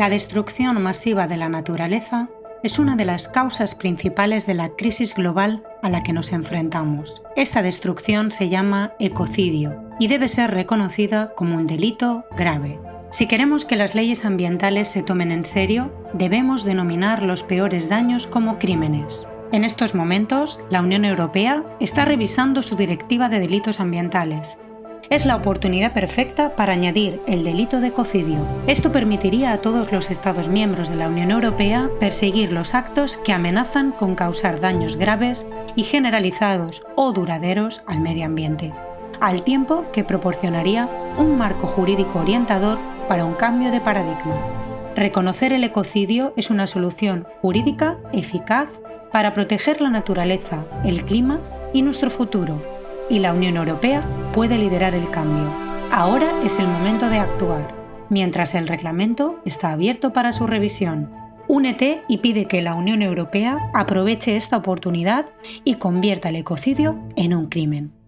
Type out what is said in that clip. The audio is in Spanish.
La destrucción masiva de la naturaleza es una de las causas principales de la crisis global a la que nos enfrentamos. Esta destrucción se llama ecocidio y debe ser reconocida como un delito grave. Si queremos que las leyes ambientales se tomen en serio, debemos denominar los peores daños como crímenes. En estos momentos, la Unión Europea está revisando su directiva de delitos ambientales es la oportunidad perfecta para añadir el delito de ecocidio. Esto permitiría a todos los Estados miembros de la Unión Europea perseguir los actos que amenazan con causar daños graves y generalizados o duraderos al medio ambiente, al tiempo que proporcionaría un marco jurídico orientador para un cambio de paradigma. Reconocer el ecocidio es una solución jurídica eficaz para proteger la naturaleza, el clima y nuestro futuro, y la Unión Europea puede liderar el cambio. Ahora es el momento de actuar, mientras el reglamento está abierto para su revisión. Únete y pide que la Unión Europea aproveche esta oportunidad y convierta el ecocidio en un crimen.